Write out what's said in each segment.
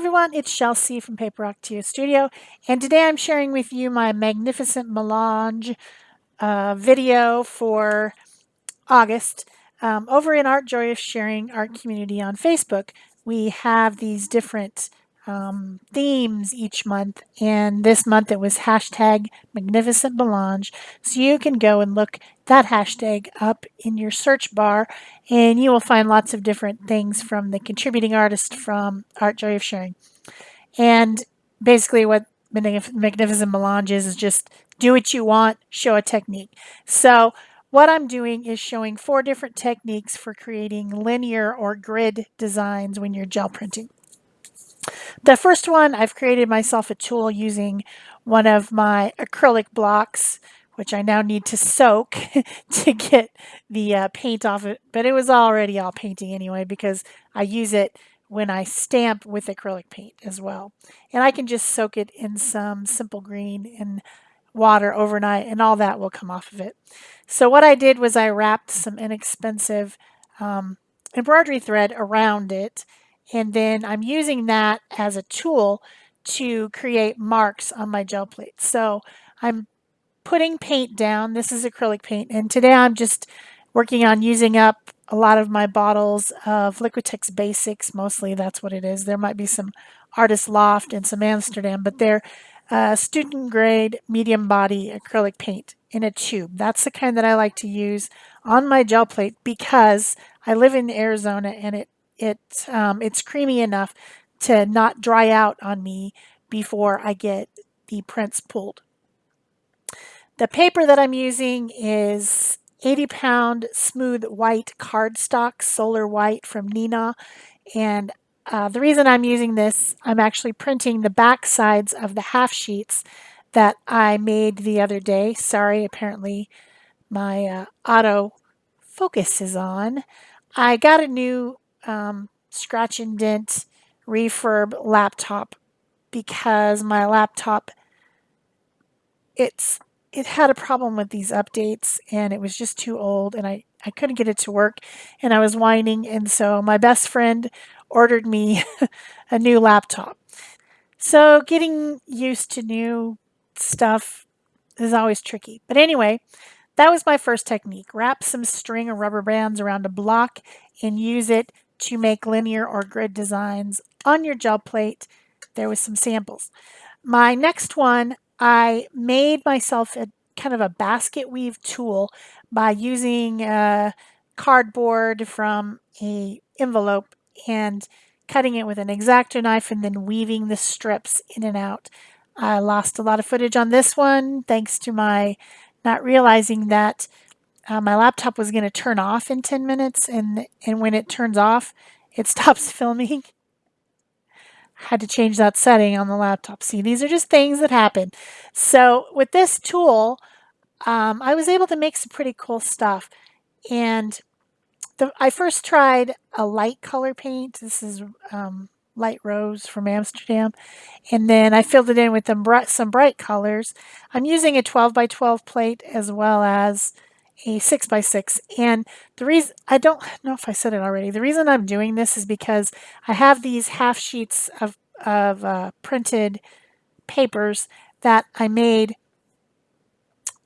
Everyone, it's Chelsea from Paper Rock Studio, and today I'm sharing with you my magnificent melange uh, video for August. Um, over in Art Joy of Sharing Art Community on Facebook, we have these different um, themes each month, and this month it was hashtag magnificent melange. So you can go and look that hashtag up in your search bar, and you will find lots of different things from the contributing artist from Art Joy of Sharing. And basically, what magnificent melange is is just do what you want, show a technique. So what I'm doing is showing four different techniques for creating linear or grid designs when you're gel printing. The first one, I've created myself a tool using one of my acrylic blocks, which I now need to soak to get the uh, paint off it. But it was already all painting anyway because I use it when I stamp with acrylic paint as well. And I can just soak it in some simple green and water overnight and all that will come off of it. So what I did was I wrapped some inexpensive um, embroidery thread around it and then I'm using that as a tool to create marks on my gel plate. So I'm putting paint down. This is acrylic paint. And today I'm just working on using up a lot of my bottles of Liquitex Basics. Mostly that's what it is. There might be some Artist Loft and some Amsterdam, but they're uh, student grade medium body acrylic paint in a tube. That's the kind that I like to use on my gel plate because I live in Arizona and it it um, it's creamy enough to not dry out on me before I get the prints pulled. The paper that I'm using is 80 pound smooth white cardstock solar white from Neenah. and uh, the reason I'm using this I'm actually printing the back sides of the half sheets that I made the other day sorry apparently my uh, auto focus is on I got a new um, scratch and dent refurb laptop because my laptop it's it had a problem with these updates and it was just too old and I, I couldn't get it to work and I was whining and so my best friend ordered me a new laptop. So getting used to new stuff is always tricky. But anyway, that was my first technique. Wrap some string or rubber bands around a block and use it to make linear or grid designs on your gel plate. There was some samples. My next one, I made myself a kind of a basket weave tool by using cardboard from a envelope and cutting it with an X-Acto knife and then weaving the strips in and out. I lost a lot of footage on this one thanks to my not realizing that uh, my laptop was going to turn off in 10 minutes and, and when it turns off, it stops filming. Had to change that setting on the laptop. See, these are just things that happen. So with this tool, um, I was able to make some pretty cool stuff. And the, I first tried a light color paint. This is um, light rose from Amsterdam. And then I filled it in with some bright colors. I'm using a 12 by 12 plate as well as a 6 by 6 and the reason I don't know if I said it already. The reason I'm doing this is because I have these half sheets of, of uh, printed papers that I made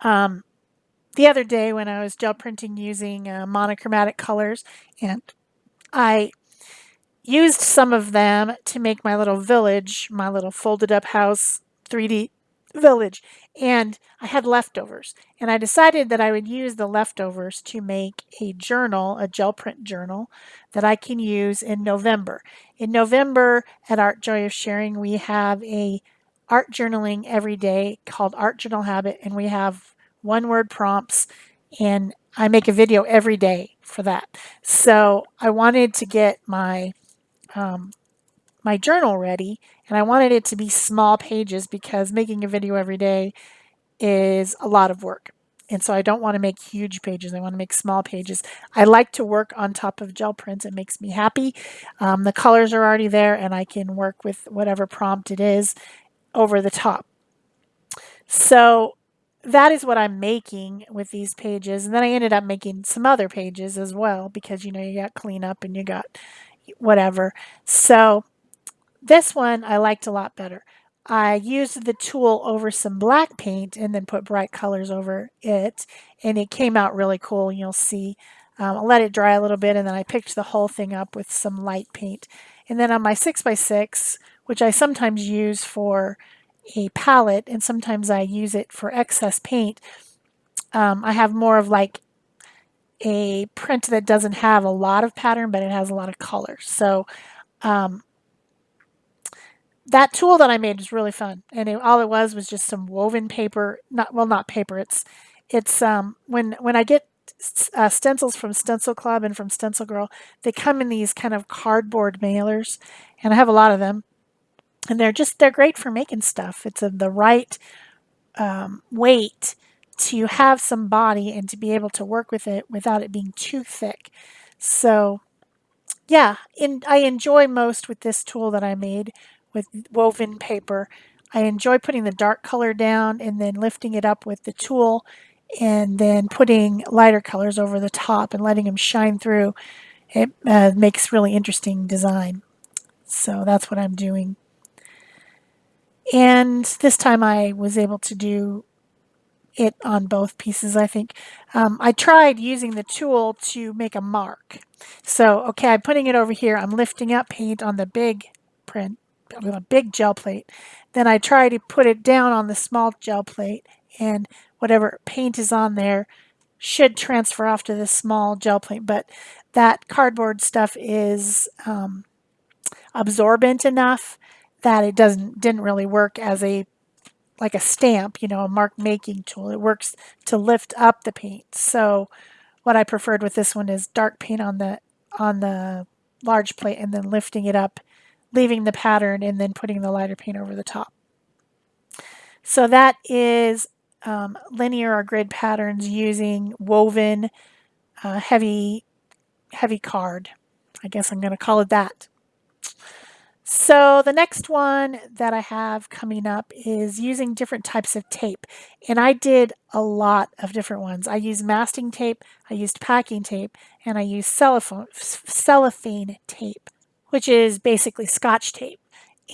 um, the other day when I was gel printing using uh, monochromatic colors. And I used some of them to make my little village, my little folded up house 3D village and I had leftovers and I decided that I would use the leftovers to make a journal, a gel print journal that I can use in November. In November at Art Joy of Sharing we have a art journaling every day called Art Journal Habit and we have one word prompts and I make a video every day for that. So I wanted to get my um, my journal ready and I wanted it to be small pages because making a video every day is a lot of work. And so I don't want to make huge pages. I want to make small pages. I like to work on top of gel prints. It makes me happy. Um, the colors are already there and I can work with whatever prompt it is over the top. So that is what I'm making with these pages. And then I ended up making some other pages as well because, you know, you got cleanup and you got whatever. So This one I liked a lot better. I used the tool over some black paint and then put bright colors over it and it came out really cool you'll see. Um, I'll let it dry a little bit and then I picked the whole thing up with some light paint. And then on my 6x6, which I sometimes use for a palette and sometimes I use it for excess paint, um, I have more of like a print that doesn't have a lot of pattern, but it has a lot of color. So um, that tool that I made was really fun. And it, all it was was just some woven paper, not, well, not paper. It's, it's, um, when, when I get uh, stencils from Stencil Club and from Stencil Girl, they come in these kind of cardboard mailers and I have a lot of them and they're just, they're great for making stuff. It's a, the right um, weight to have some body and to be able to work with it without it being too thick. So yeah, in, I enjoy most with this tool that I made with woven paper. I enjoy putting the dark color down and then lifting it up with the tool and then putting lighter colors over the top and letting them shine through. It uh, makes really interesting design. So that's what I'm doing. And this time I was able to do it on both pieces, I think. Um, I tried using the tool to make a mark. So, okay, I'm putting it over here. I'm lifting up paint on the big print, with a big gel plate. Then I try to put it down on the small gel plate and whatever paint is on there should transfer off to the small gel plate. But that cardboard stuff is um, absorbent enough that it doesn't didn't really work as a like a stamp, you know, a mark making tool. It works to lift up the paint. So what I preferred with this one is dark paint on the on the large plate and then lifting it up, leaving the pattern and then putting the lighter paint over the top. So that is um, linear or grid patterns using woven uh, heavy heavy card. I guess I'm going to call it that. So the next one that I have coming up is using different types of tape. And I did a lot of different ones. I used masking tape, I used packing tape, and I used cellophane, cellophane tape, which is basically scotch tape.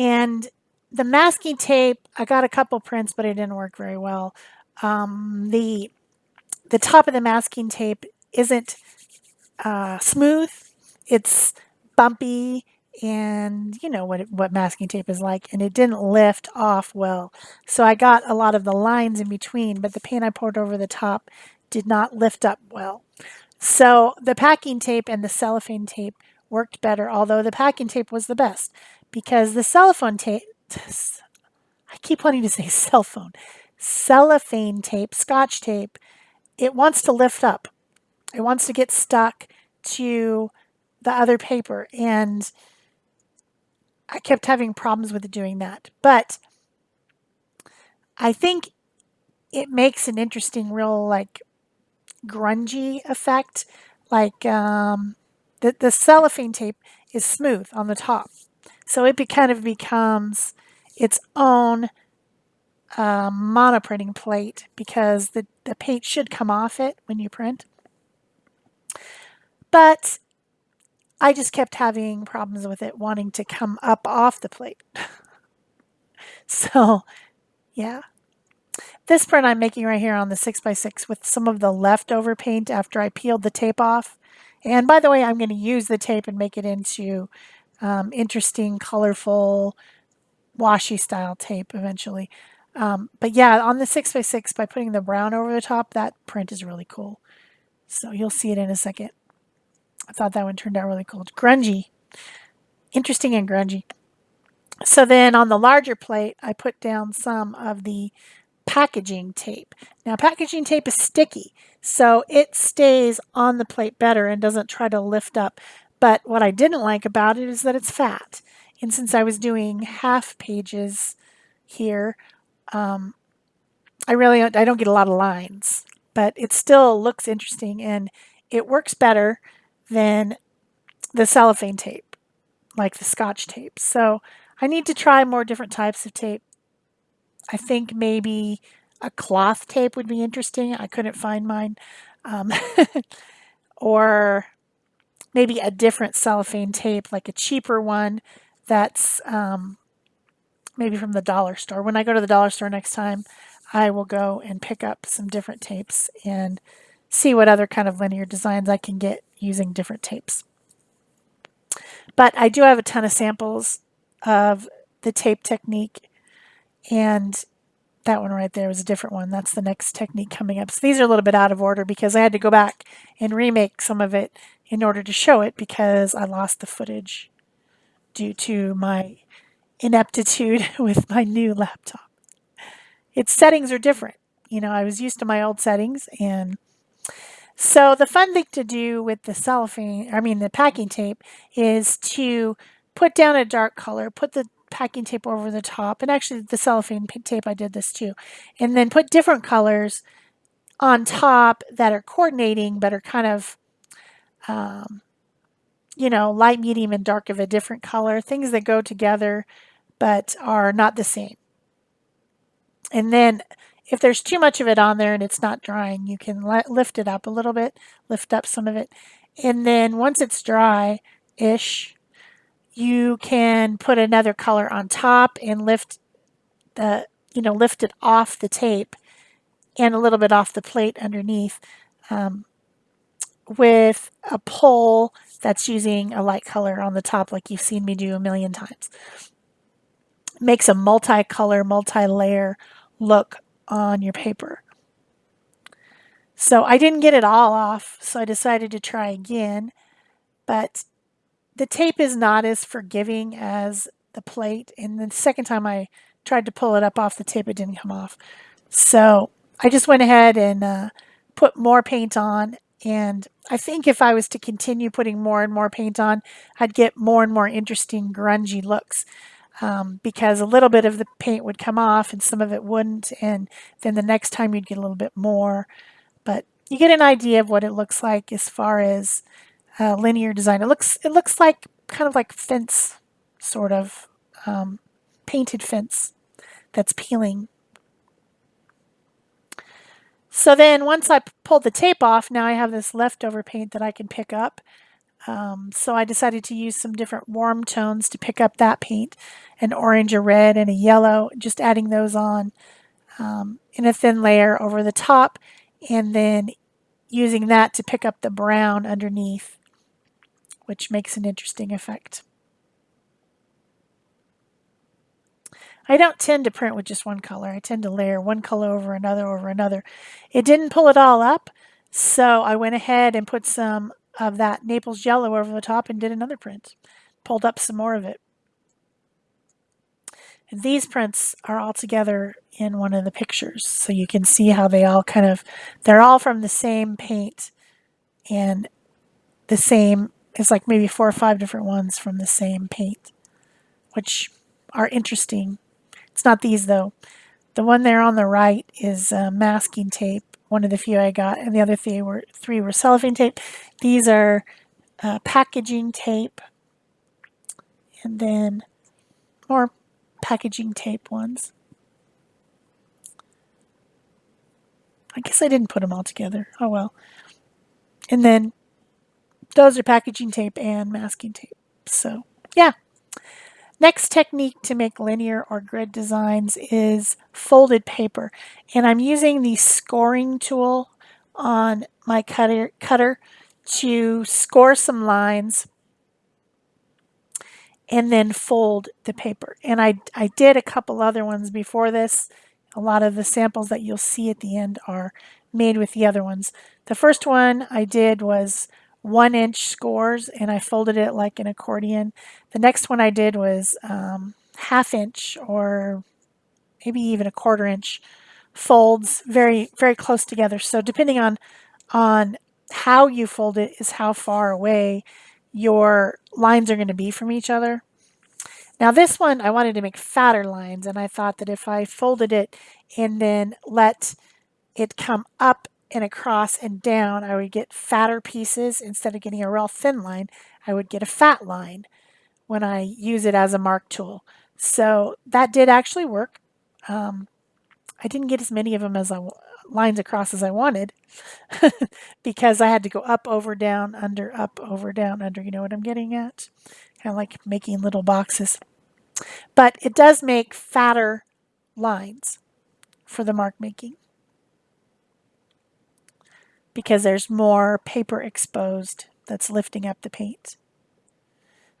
And the masking tape, I got a couple prints, but it didn't work very well. Um, the, the top of the masking tape isn't uh, smooth. It's bumpy and you know what what masking tape is like and it didn't lift off well so I got a lot of the lines in between but the paint I poured over the top did not lift up well so the packing tape and the cellophane tape worked better although the packing tape was the best because the cellophane tape I keep wanting to say cell phone cellophane tape scotch tape it wants to lift up it wants to get stuck to the other paper and I kept having problems with doing that. But I think it makes an interesting, real like grungy effect. Like um, the, the cellophane tape is smooth on the top. So it be, kind of becomes its own uh, monoprinting plate because the, the paint should come off it when you print. But I just kept having problems with it wanting to come up off the plate. so, yeah. This print I'm making right here on the 6x6 with some of the leftover paint after I peeled the tape off. And by the way, I'm going to use the tape and make it into um, interesting, colorful, washi style tape eventually. Um, but yeah, on the 6x6, by putting the brown over the top, that print is really cool. So you'll see it in a second. I thought that one turned out really cool. grungy. Interesting and grungy. So then on the larger plate, I put down some of the packaging tape. Now packaging tape is sticky, so it stays on the plate better and doesn't try to lift up. But what I didn't like about it is that it's fat. And since I was doing half pages here, um, I really I don't get a lot of lines, but it still looks interesting and it works better than the cellophane tape, like the scotch tape. So I need to try more different types of tape. I think maybe a cloth tape would be interesting. I couldn't find mine. Um, or maybe a different cellophane tape, like a cheaper one that's um, maybe from the dollar store. When I go to the dollar store next time, I will go and pick up some different tapes and see what other kind of linear designs I can get using different tapes. But I do have a ton of samples of the tape technique and that one right there was a different one. That's the next technique coming up. So these are a little bit out of order because I had to go back and remake some of it in order to show it because I lost the footage due to my ineptitude with my new laptop. Its settings are different. You know, I was used to my old settings and so the fun thing to do with the cellophane, I mean the packing tape, is to put down a dark color, put the packing tape over the top, and actually the cellophane tape I did this too, and then put different colors on top that are coordinating but are kind of, um, you know, light, medium, and dark of a different color, things that go together but are not the same. And then if there's too much of it on there and it's not drying, you can lift it up a little bit, lift up some of it. And then once it's dry-ish, you can put another color on top and lift the, you know, lift it off the tape and a little bit off the plate underneath um, with a pole that's using a light color on the top like you've seen me do a million times. Makes a multi-color, multi-layer look on your paper. So I didn't get it all off, so I decided to try again. But the tape is not as forgiving as the plate. And the second time I tried to pull it up off the tape, it didn't come off. So I just went ahead and uh, put more paint on. And I think if I was to continue putting more and more paint on, I'd get more and more interesting grungy looks um, because a little bit of the paint would come off and some of it wouldn't. And then the next time you'd get a little bit more. But you get an idea of what it looks like as far as uh, linear design. It looks it looks like kind of like fence, sort of um, painted fence that's peeling. So then once I pulled the tape off, now I have this leftover paint that I can pick up. Um, so I decided to use some different warm tones to pick up that paint, an orange, a red, and a yellow, just adding those on um, in a thin layer over the top, and then using that to pick up the brown underneath, which makes an interesting effect. I don't tend to print with just one color. I tend to layer one color over another over another. It didn't pull it all up, so I went ahead and put some of that Naples yellow over the top and did another print. Pulled up some more of it. And these prints are all together in one of the pictures. So you can see how they all kind of, they're all from the same paint and the same, it's like maybe four or five different ones from the same paint, which are interesting. It's not these though. The one there on the right is uh, masking tape one of the few I got, and the other three were three were cellophane tape. These are uh, packaging tape, and then more packaging tape ones. I guess I didn't put them all together. Oh well. And then those are packaging tape and masking tape. So yeah. Next technique to make linear or grid designs is folded paper. And I'm using the scoring tool on my cutter, cutter to score some lines and then fold the paper. And I, I did a couple other ones before this. A lot of the samples that you'll see at the end are made with the other ones. The first one I did was one inch scores and I folded it like an accordion. The next one I did was um, half inch or maybe even a quarter inch folds very, very close together. So depending on, on how you fold it is how far away your lines are going to be from each other. Now this one I wanted to make fatter lines and I thought that if I folded it and then let it come up and across and down, I would get fatter pieces. Instead of getting a real thin line, I would get a fat line when I use it as a mark tool. So that did actually work. Um, I didn't get as many of them as I lines across as I wanted because I had to go up, over, down, under, up, over, down, under. You know what I'm getting at? kind of like making little boxes. But it does make fatter lines for the mark making because there's more paper exposed that's lifting up the paint.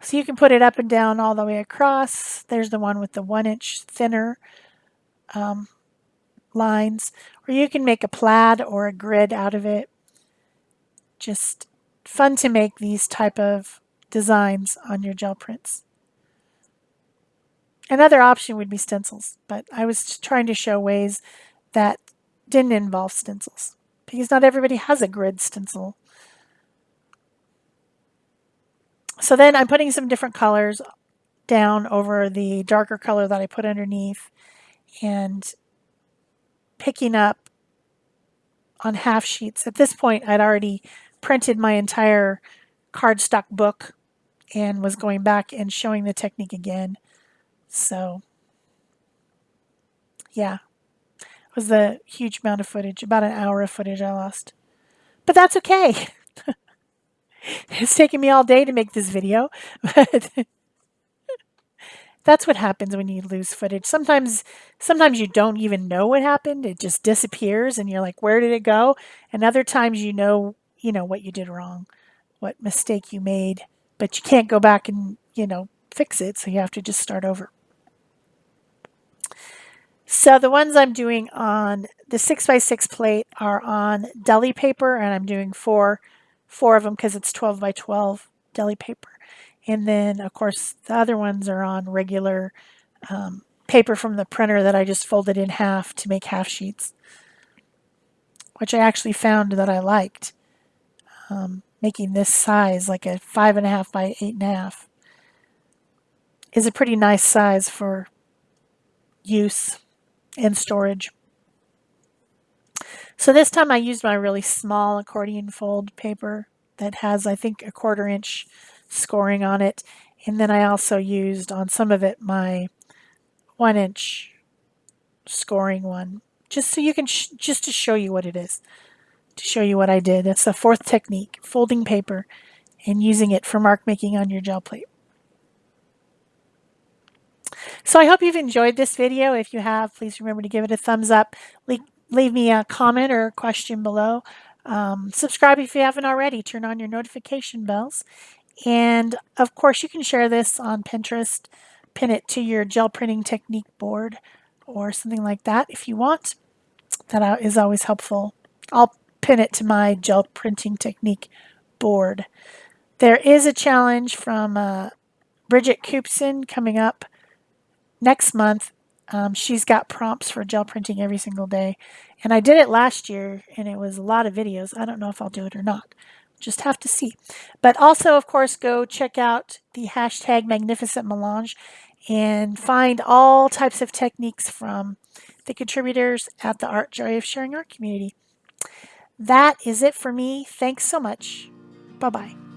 So you can put it up and down all the way across. There's the one with the one inch thinner um, lines. Or you can make a plaid or a grid out of it. Just fun to make these type of designs on your gel prints. Another option would be stencils, but I was trying to show ways that didn't involve stencils because not everybody has a grid stencil. So then I'm putting some different colors down over the darker color that I put underneath and picking up on half sheets. At this point, I'd already printed my entire cardstock book and was going back and showing the technique again. So, yeah, was a huge amount of footage, about an hour of footage I lost. But that's okay. it's taken me all day to make this video, but that's what happens when you lose footage. Sometimes sometimes you don't even know what happened. It just disappears and you're like, where did it go? And other times you know, you know what you did wrong, what mistake you made, but you can't go back and, you know, fix it, so you have to just start over. So the ones I'm doing on the 6x6 plate are on deli paper, and I'm doing four, four of them because it's 12 by 12 deli paper. And then, of course, the other ones are on regular um, paper from the printer that I just folded in half to make half sheets, which I actually found that I liked. Um, making this size, like a five and a half by eight and a half, is a pretty nice size for use and storage. So this time I used my really small accordion fold paper that has, I think, a quarter inch scoring on it. And then I also used on some of it my one inch scoring one, just so you can, just to show you what it is, to show you what I did. That's the fourth technique, folding paper and using it for mark making on your gel plate. So I hope you've enjoyed this video. If you have, please remember to give it a thumbs up. Leave, leave me a comment or a question below. Um, subscribe if you haven't already. Turn on your notification bells. And of course, you can share this on Pinterest. Pin it to your gel printing technique board or something like that if you want. That is always helpful. I'll pin it to my gel printing technique board. There is a challenge from uh, Birgit Koopsen coming up next month, um, she's got prompts for gel printing every single day. And I did it last year and it was a lot of videos. I don't know if I'll do it or not. Just have to see. But also, of course, go check out the hashtag Magnificent Melange and find all types of techniques from the contributors at the Art Joy of Sharing Art community. That is it for me. Thanks so much. Bye-bye.